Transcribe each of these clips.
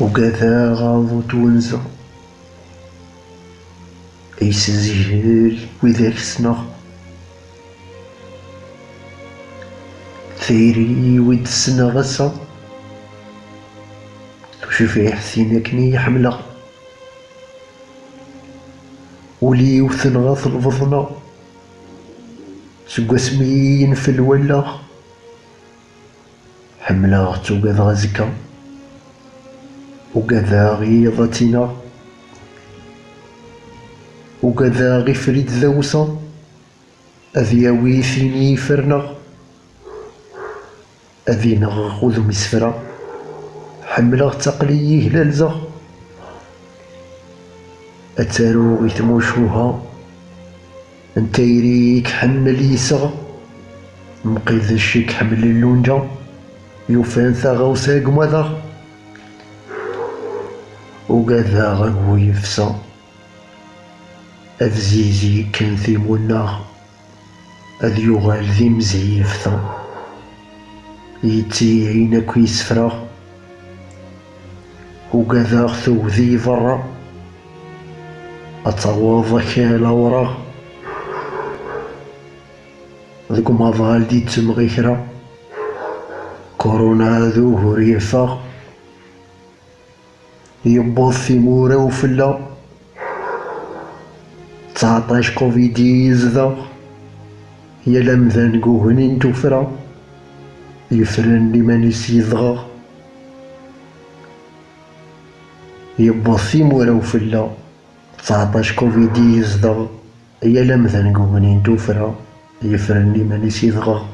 وكذا غاضو تونزا يسجل وذاك سنة ثيري ود السنة غسا. وشوفي حسين كني حملة ولي وثن غاث البضنة سقا سمين في الولا. حملة توقد غزكا. وكذا غيظتنا وكذا غفريد ذوسا أذياوي ثيني فرنا. أذي نغخذ مسفرا حملة تقليه للزا أتارو غيتموشوها أنتيريك حن ليسا مقيد الشيك حمل اللونجا يوفان ثاغا وساق وكذا غنو يفسا أفزيزي كان ذي منا أذ يغال ذي مزيفتا يتي عينك يسفرا وكذا خذو ذي فرا أتواضك لورا ذيك ما ظهر دي تمغيكرا كورونا ذو هريفا يبوظ في مورا وفلا. تسعطاش كوفيد يزدا يا لمذان قوهنين توفرا يفرن لي مانيس يضغى يبوظ في مورا وفلا. تسعطاش كوفيد يزدا يا لمذان قوهنين توفرا يفرن لي مانيس يضغى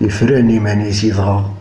يفرن لي مانيس يضغى